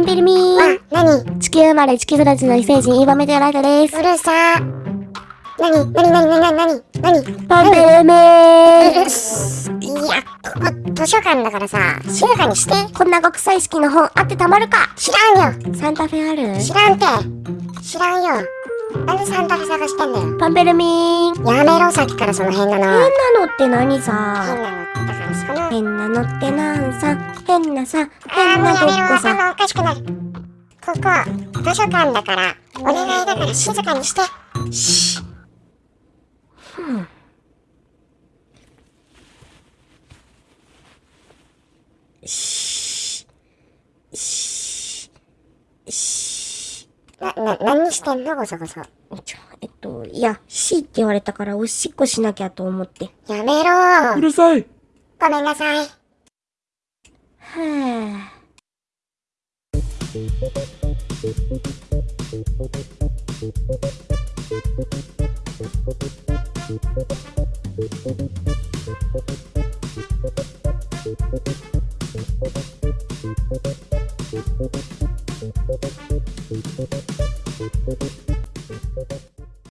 ビルミー。あ、なに地球生まれ地球育ちの異星人イーバメテオライトです。うるさ。なになになになになになになにパンペルミーいや、ここ図書館だからさ、静かにして。こんな極彩式の本あってたまるか。知らんよ。サンタフェある知らんて。知らんよ。なんでサンタフェ探してんだよ。パンペルミー。やめろさっきからその変なの。変なのって何変さなのだからその変なのってなんさ変なさ変なごっもうやめろこさ頭おかしくなるここ図書館だからお願いだから静かにして。シーな、な、何してんの？ごそごそ。ちょえっといや C って言われたからおしっこしなきゃと思って。やめろうるさいごめんなさい。は、あ。